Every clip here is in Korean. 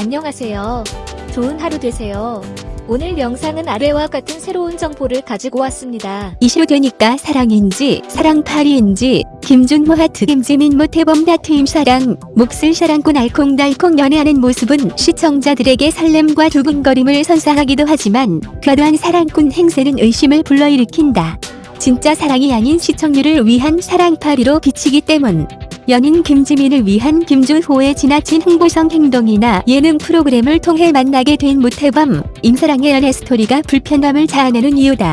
안녕하세요. 좋은 하루 되세요. 오늘 영상은 아래와 같은 새로운 정보를 가지고 왔습니다. 이슈 되니까 사랑인지 사랑팔이인지 김준호 하트 김지민 모태범 다트 임 사랑 몫을 샤랑꾼 알콩달콩 연애하는 모습은 시청자들에게 설렘과 두근거림을 선사하기도 하지만 과도한 사랑꾼 행세는 의심을 불러일으킨다. 진짜 사랑이 아닌 시청률을 위한 사랑팔이로 비치기 때문 연인 김지민을 위한 김준호의 지나친 홍보성 행동이나 예능 프로그램을 통해 만나게 된 모태범, 임사랑의 연애 스토리가 불편함을 자아내는 이유다.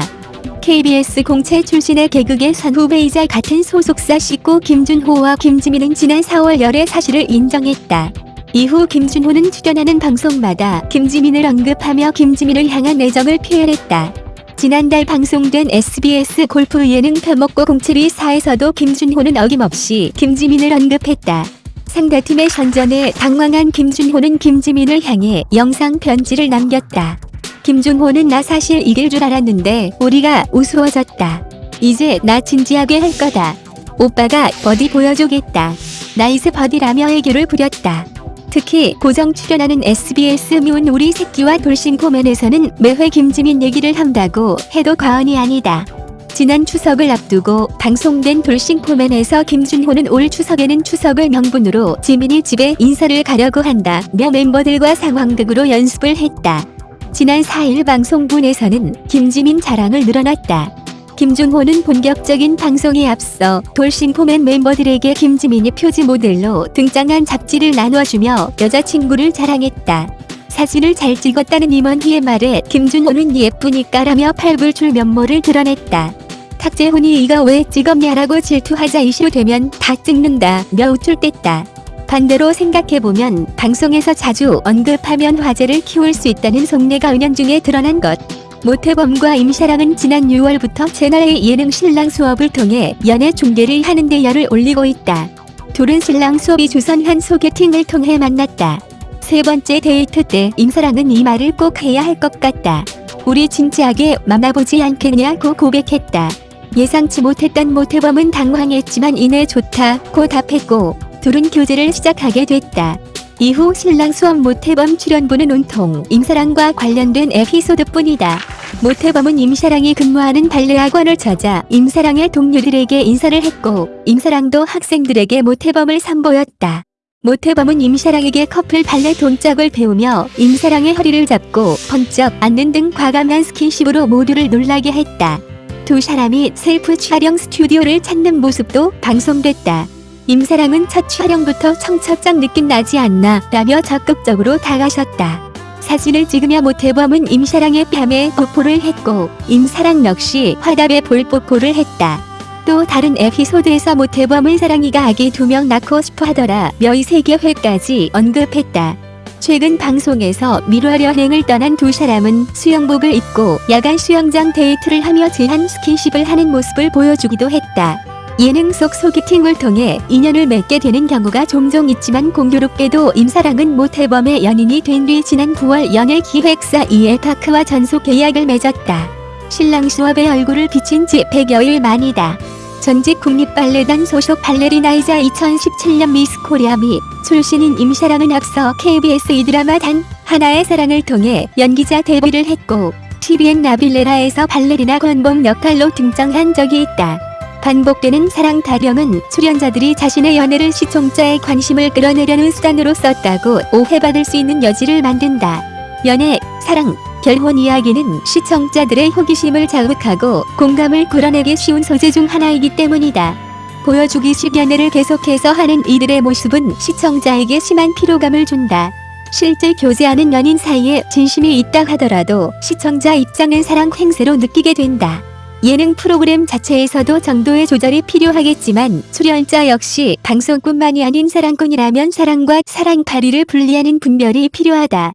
KBS 공채 출신의 개그계 선후배이자 같은 소속사 식구 김준호와 김지민은 지난 4월 열애 사실을 인정했다. 이후 김준호는 출연하는 방송마다 김지민을 언급하며 김지민을 향한 애정을 표현했다. 지난달 방송된 SBS 골프 예능 편먹고 공채비 4에서도 김준호는 어김없이 김지민을 언급했다. 상대팀의 선전에 당황한 김준호는 김지민을 향해 영상 편지를 남겼다. 김준호는 나 사실 이길 줄 알았는데 우리가 우스워졌다. 이제 나 진지하게 할 거다. 오빠가 버디 보여주겠다. 나이스 버디라며 애교를 부렸다. 특히 고정 출연하는 SBS 미운 우리 새끼와 돌싱포맨에서는 매회 김지민 얘기를 한다고 해도 과언이 아니다. 지난 추석을 앞두고 방송된 돌싱포맨에서 김준호는 올 추석에는 추석을 명분으로 지민이 집에 인사를 가려고 한다며 멤버들과 상황극으로 연습을 했다. 지난 4일 방송분에서는 김지민 자랑을 늘어놨다. 김준호는 본격적인 방송에 앞서 돌싱코맨 멤버들에게 김지민이 표지 모델로 등장한 잡지를 나눠주며 여자친구를 자랑했다. 사진을 잘 찍었다는 임원희의 말에 김준호는 예쁘니까 라며 팔불출 면모를 드러냈다. 탁재훈이 이거 왜 찍었냐라고 질투하자 이슈 되면 다 찍는다 며 우쭐댔다. 반대로 생각해보면 방송에서 자주 언급하면 화제를 키울 수 있다는 속내가 은연중에 드러난 것. 모태범과 임샤랑은 지난 6월부터 채널A 예능 신랑 수업을 통해 연애 중계를 하는데 열을 올리고 있다. 둘은 신랑 수업이 주선한 소개팅을 통해 만났다. 세 번째 데이트 때 임사랑은 이 말을 꼭 해야 할 것 같다. 우리 진지하게 만나보지 않겠냐고 고백했다. 예상치 못했던 모태범은 당황했지만 이내 좋다고 답했고 둘은 교제를 시작하게 됐다. 이후 신랑 수업 모태범 출연부는 온통 임사랑과 관련된 에피소드뿐이다. 모태범은 임사랑이 근무하는 발레 학원을 찾아 임사랑의 동료들에게 인사를 했고 임사랑도 학생들에게 모태범을 선보였다. 모태범은 임사랑에게 커플 발레 동작을 배우며 임사랑의 허리를 잡고 번쩍 안는 등 과감한 스킨십으로 모두를 놀라게 했다. 두 사람이 셀프 촬영 스튜디오를 찾는 모습도 방송됐다. 임사랑은 첫 촬영부터 청첩장 느낌 나지 않나 라며 적극적으로 다가섰다. 사진을 찍으며 모태범은 임사랑의 뺨에 뽀뽀를 했고 임사랑 역시 화답의 볼뽀뽀를 했다. 또 다른 에피소드에서 모태범은 사랑이가 아기 두 명 낳고 싶어 하더라 며 2세 계획까지 언급했다. 최근 방송에서 밀월여행을 떠난 두 사람은 수영복을 입고 야간 수영장 데이트를 하며 진한 스킨십을 하는 모습을 보여주기도 했다. 예능 속 소개팅을 통해 인연을 맺게 되는 경우가 종종 있지만 공교롭게도 임사랑은 모태범의 연인이 된 뒤 지난 9월 연예 기획사 이엘파크와 전속 계약을 맺었다. 신랑 수업에 얼굴을 비친 지 100여일 만이다. 전직 국립발레단 소속 발레리나이자 2017년 미스 코리아 미 출신인 임사랑은 앞서 KBS 이드라마 단 하나의 사랑을 통해 연기자 데뷔를 했고 TVN 나빌레라에서 발레리나 권봉 역할로 등장한 적이 있다. 반복되는 사랑 타령은 출연자들이 자신의 연애를 시청자의 관심을 끌어내려는 수단으로 썼다고 오해받을 수 있는 여지를 만든다. 연애, 사랑, 결혼 이야기는 시청자들의 호기심을 자극하고 공감을 끌어내기 쉬운 소재 중 하나이기 때문이다. 보여주기식 연애를 계속해서 하는 이들의 모습은 시청자에게 심한 피로감을 준다. 실제 교제하는 연인 사이에 진심이 있다 하더라도 시청자 입장은 사랑 행세로 느끼게 된다. 예능 프로그램 자체에서도 정도의 조절이 필요하겠지만 출연자 역시 방송뿐만이 아닌 사랑꾼이라면 사랑과 사랑파리를 분리하는 분별이 필요하다.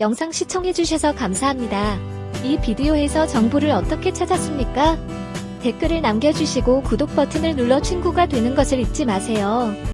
영상 시청해주셔서 감사합니다. 이 비디오에서 정보를 어떻게 찾았습니까? 댓글을 남겨주시고 구독 버튼을 눌러 친구가 되는 것을 잊지 마세요.